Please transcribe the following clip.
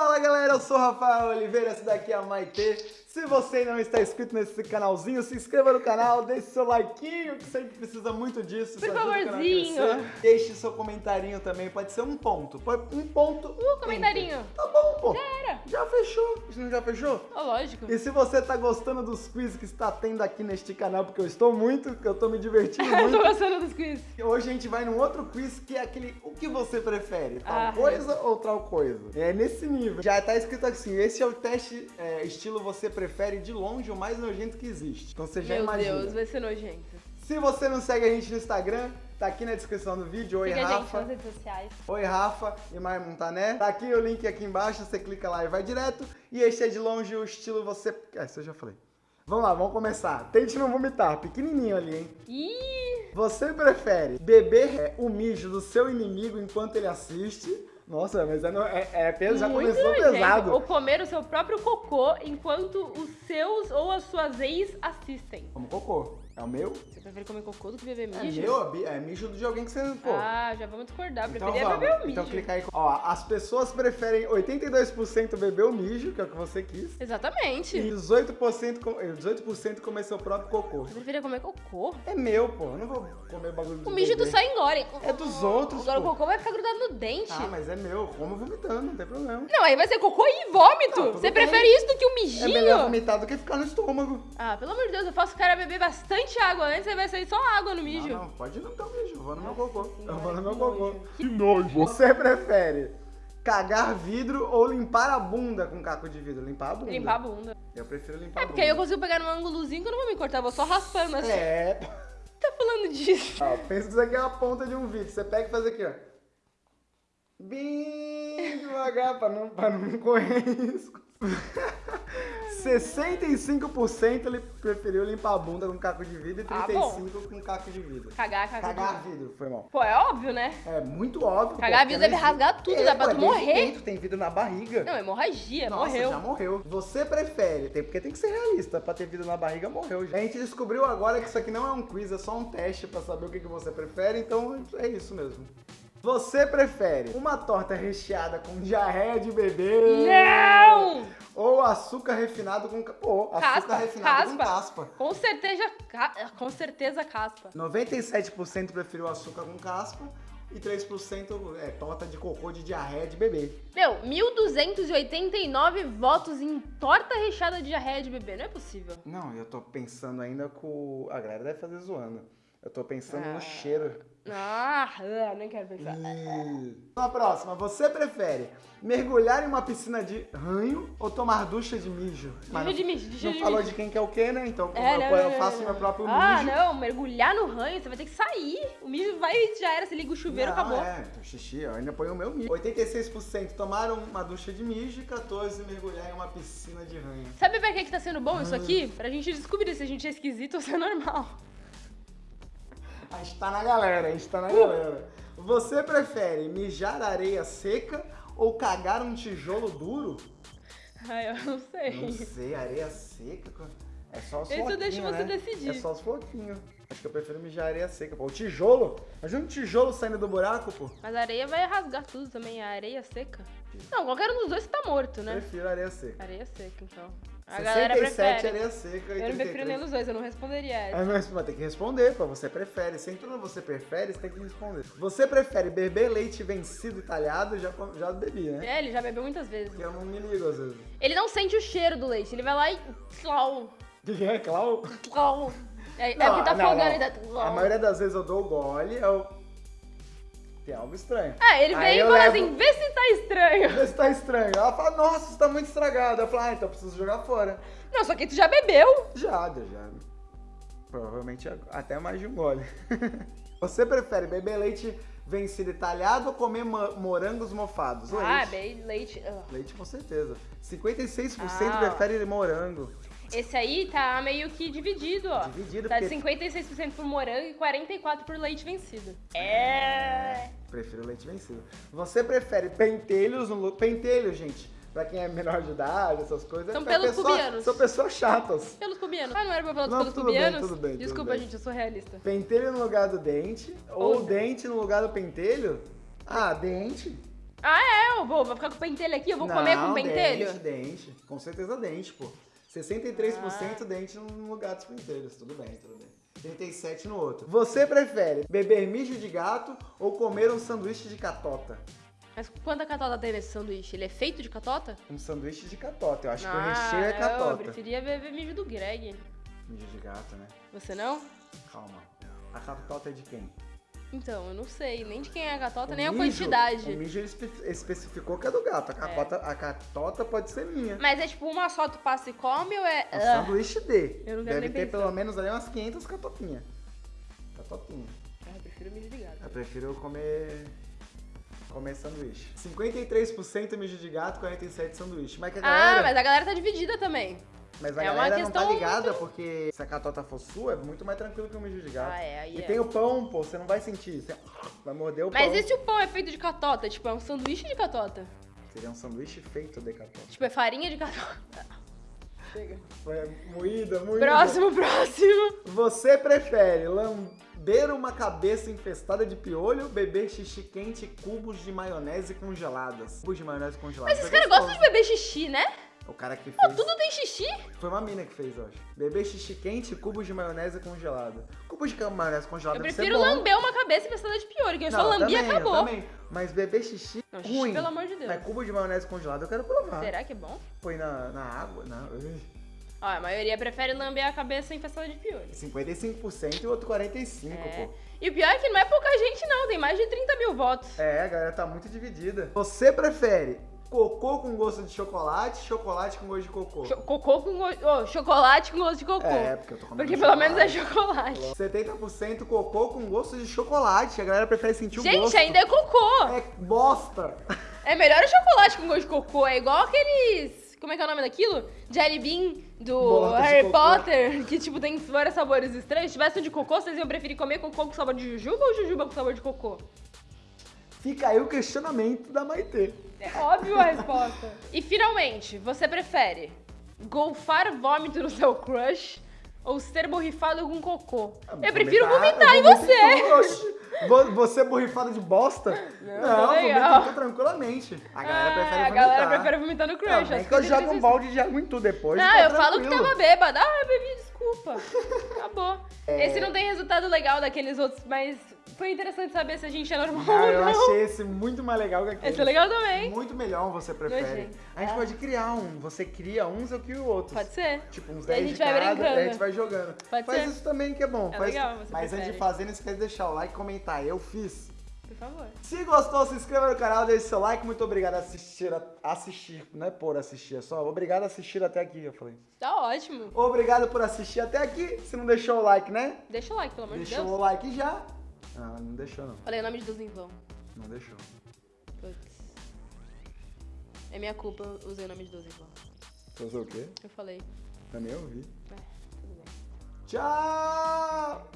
Fala galera, eu sou o Rafael Oliveira, essa daqui é a Maitê. Se você não está inscrito nesse canalzinho, se inscreva no canal, deixe seu likeinho, que sempre precisa muito disso. Por favorzinho. Deixe seu comentarinho também, pode ser um ponto. Pode- Um ponto. Uh, comentarinho. enter. Tá bom, pô. Era. Já fechou. Isso não já fechou? Ó, lógico. E se você tá gostando dos quiz que está tendo aqui neste canal, porque eu estou muito, que eu tô me divertindo Eu tô muito. gostando dos quiz. Hoje a gente vai num outro quiz que é aquele o que você prefere, tal Ah. coisa ou tal coisa. É nesse nível. Já tá escrito assim, esse é o teste é, estilo você prefere de longe o mais nojento que existe. Então você já Meu imagina. Deus, vai ser nojento. Se você não segue a gente no Instagram, tá aqui na descrição do vídeo. Oi, Siga a gente Rafa. nas redes sociais. Oi, Rafa e Maia Montané. Tá aqui o link aqui embaixo, você clica lá e vai direto. E este é de longe o estilo você... Ah, isso eu já falei. Vamos lá, vamos começar. Tente não vomitar, pequenininho ali, hein? Ih, Você prefere beber é, o mijo do seu inimigo enquanto ele assiste? Nossa, mas é, é, é peso, já muito começou nojento. pesado. Ou comer o seu próprio cocô enquanto os seus ou as suas ex assistem. Como cocô. É o meu? Você prefere comer cocô do que beber É mijo? meu, é bi- é mijo de alguém que você... Pô. Ah, já vamos discordar. então Preferia vamos. beber o mijo. Então clica aí. Ó, as pessoas preferem 82% beber o mijo, que é o que você quis. Exatamente. E 18%, com- eh, 18 comer seu próprio cocô. Você preferia comer cocô? É meu, pô. Eu não vou comer bagulho O mijo bebês. só engole. É dos outros, Agora pô. o cocô vai ficar grudado no dente. Ah, mas é meu. Como vomitando, não tem problema. Não, aí vai ser cocô e vômito. Não, tudo Você bem. prefere isso do que um É mijinho? melhor vomitar do que ficar no estômago. Ah, pelo amor de Deus, eu faço o cara beber bastante água antes, aí vai sair só água no mijo. Não, não, pode ir no teu mijo. Eu vou no meu cocô. Eu vou no meu cocô. Que nojo. Você prefere cagar vidro ou limpar a bunda com caco de vidro? Limpar a bunda. Limpar a bunda. Eu prefiro limpar É a porque aí eu bunda. consigo pegar num ângulozinho que eu não vou me cortar, eu vou só raspando assim. É. Tá falando disso? Ó, pensa que isso aqui é a ponta de um vidro. Você pega e faz aqui, ó. Bem devagar pra não, pra não correr risco. 65% ele preferiu limpar a bunda com caco de vidro e Ah, 35% com caco de vidro. Cagar, cagar. Cagar vidro, foi mal. Pô, é óbvio, né? É muito óbvio. Cagar pô, vidro deve rasgar tudo, dá pra tu desde morrer. Dentro, tem vidro na barriga. Não, hemorragia, Nossa, morreu. já morreu. Você prefere, tem, porque tem que ser realista, pra ter vidro na barriga, morreu. A gente descobriu agora que isso aqui não é um quiz, é só um teste pra saber o que, que você prefere, então é isso mesmo. Você prefere uma torta recheada com diarreia de bebê? Não! Ou açúcar refinado com... Pô, açúcar Caspa, refinado com caspa. caspa. Com certeza, ca- com certeza caspa. 97% preferiu açúcar com caspa e 3% é torta de cocô de diarreia de bebê. Meu, 1.289 votos em torta recheada de diarreia de bebê. Não é possível. Não, eu tô pensando ainda com... A galera deve fazer zoando. Eu tô pensando Ah. no cheiro. Ah, ah, nem quero pensar. Ih. A próxima, você prefere mergulhar em uma piscina de ranho ou tomar ducha de mijo? Ducha de mijo, ducha Não de falou mijo. de quem que é o que, né? Então É, eu, não, eu não, faço não, meu próprio Ah, mijo. não, mergulhar no ranho, você vai ter que sair. O mijo vai e já era, você liga o chuveiro, Não, acabou. É, então, xixi, eu ainda ponho o meu mijo. 86% tomaram uma ducha de mijo e 14% mergulhar em uma piscina de ranho. Sabe pra que que tá sendo bom Ah. isso aqui? Pra gente descobrir se a gente é esquisito ou se é normal. A gente tá na galera, a gente tá na galera. Você prefere mijar areia seca ou cagar um tijolo duro? Ai, eu não sei. Não sei, areia seca. É só os Esse eu floquinhos, deixo você né? decidir. É só os floquinhos. Acho que eu prefiro mijar areia seca. Pô, o tijolo. Imagina um tijolo saindo do buraco, pô. Mas a areia vai rasgar tudo também, a areia seca. Não, qualquer um dos dois tá morto, né? Prefiro areia seca. Areia seca, então. A galera 67 prefere. areia seca e Eu não prefiro 33. nenhum dos dois, eu não responderia essa. É, mas mas tem que responder, pô. Você prefere. Se entrou no você prefere, você tem que responder. Você prefere beber leite vencido e talhado? Já, já bebi, né? É, ele já bebeu muitas vezes. Porque eu não me ligo às vezes. Ele não sente o cheiro do leite, ele vai lá e. Tlau, O que que é, Clau? tlau. É, é Não, porque tá não, folgando não. dá. A maioria das vezes eu dou o gole, eu... Tem algo estranho. É, ele vem e fala levo- assim, vê se tá estranho. Vê se tá estranho. Ela fala, nossa, isso tá muito estragado. Eu falo, ah, então eu preciso jogar fora. Não, só que tu já bebeu. Já, já, já. Provavelmente até mais de um gole. Você prefere beber leite vencido e talhado ou comer mo- morangos mofados? Leite. Ah, bem leite. ah. Leite com certeza. 56% Ah. prefere morango. Esse aí tá meio que dividido, ó. Dividido, Tá porque 56% por morango e 44% por leite vencido. É. prefiro leite vencido. Você prefere pentelhos no lu- Pentelho, gente. Pra quem é menor de idade, essas coisas. São é pelos pessoa- pubianos. São pessoas chatas. Pelos pubianos. Ah, não era pra falar dos Não, pelos tudo bem, pubianos? tudo bem, tudo Desculpa, bem. gente, eu sou realista. Pentelho no lugar do dente ou Ou- dente no lugar do pentelho? Ah, dente. Ah, é? Eu vou, vou ficar com o pentelho aqui? Eu vou comer com o pentelho? dente, dente. Com certeza dente, pô. 63% dente no lugar dos pentelhos. Tudo bem, tudo bem. 37 no outro. Você prefere beber mijo de gato ou comer um sanduíche de catota? Mas quanta catota tem nesse sanduíche? Ele é feito de catota? Um sanduíche de catota. Eu acho que o Ah, recheio é Eu catota. preferia beber mijo do Greg. Mijo de gato, né? Você não? Calma. A catota é de quem? Então, eu não sei nem de quem é a catota, O nem a mijo- quantidade. O mijo ele espe- especificou que é do gato. A catota, a catota pode ser minha. Mas é tipo uma só, tu passa e come ou é. Um Ah, sanduíche D. Eu não quero Deve ter pensar. pelo menos ali umas 500 catotinhas. Catotinha. Ah, eu prefiro mijo de gato. Eu prefiro comer. comer sanduíche. 53% mijo de gato, 47% sanduíche. Mas que a Ah, galera. mas a galera tá dividida também. Mas a é galera não tá ligada, porque se a catota for sua, é muito mais tranquilo que o mijo de gato. Ah, é, aí E é. tem o pão, pô, você não vai sentir. Você vai morder o Mas pão. e se o pão é feito de catota? Tipo, é um sanduíche de catota? Seria um sanduíche feito de catota. Tipo, é farinha de catota. Chega. Foi moída, moída. Próximo, próximo. Você prefere lamber uma cabeça infestada de piolho beber xixi quente e cubos de maionese congeladas? Cubos de maionese congeladas. Mas esse É cara gosta de beber xixi, né? O cara que fez... tudo tem xixi? Foi uma mina que fez, eu acho. Beber xixi quente e cubos de maionese congelada. Cubos de maionese congelada Eu prefiro lamber uma cabeça infestada de piolho, que eu só lambi e acabou. também. Mas beber xixi Não, xixi, ruim. pelo amor de Deus. Mas cubo de maionese congelada eu quero provar. Será que é bom? Põe na, na água, não. Ó, a maioria prefere lamber a cabeça infestada de piolho. 55% e o outro 45%, É. pô. E o pior é que não é pouca gente, não. Tem mais de 30 mil votos. É, a galera tá muito dividida. Você prefere cocô com gosto de chocolate, chocolate com gosto de cocô? Cho- cocô com gosto. Ô, chocolate com gosto de cocô. É, porque eu tô comendo Porque pelo menos é chocolate. chocolate. 70% cocô com gosto de chocolate. A galera prefere sentir o Gente, gosto. ainda é cocô. É bosta. É melhor o chocolate com gosto de cocô. É igual aqueles. Como é que é o nome daquilo? Jelly Bean do Harry. Potter, que tipo tem vários sabores estranhos. Se tivesse um de cocô, vocês iam preferir comer cocô com sabor de jujuba ou jujuba com sabor de cocô? Fica aí o questionamento da Maitê. É óbvio a resposta. E finalmente, você prefere golfar vômito no seu crush ou ser borrifado com cocô? Eu prefiro vomitar em eu vou você. vomitar, oxe. Vo- Você borrifado de bosta? Não, Não, tá vomita tranquilamente. A galera Ah, prefere a vomitar. galera prefere vomitar no crush. Não, nem que eu jogo um 33%. balde de água em tu depois. Não, tá eu falo que tranquilo. tava bêbada. Ah, eu bebi, desculpa. Acabou. É. Esse não tem resultado legal daqueles outros, mas foi interessante saber se a gente é normal Ah, ou eu não. achei esse muito mais legal que aquele. Esse é legal também. Muito melhor você prefere. A gente Ah. pode criar um. Você cria uns, eu crio outros. Pode ser. Tipo, uns E a 10 gente de vai cada, brincando. a gente vai jogando. Pode Faz ser. isso também que é bom. É Faz- legal, você Mas antes prefere. de fazer, não esquece de deixar o like e comentar. Eu fiz. Por favor. Se gostou, se inscreva no canal, deixe seu like. Muito obrigado a assistir. A, assistir, não é por assistir, é só obrigado a assistir até aqui, eu falei. Tá ótimo. Obrigado por assistir até aqui. Se não deixou o like, né? Deixa o like, pelo amor de Deixou Deus. o like já. Não, não deixou não. Falei o nome de Deus em vão. Não deixou. Putz. É minha culpa, eu usei o nome de Deus em vão. Fazer o quê? Eu falei. Também ouvi. É, tudo bem. Tchau!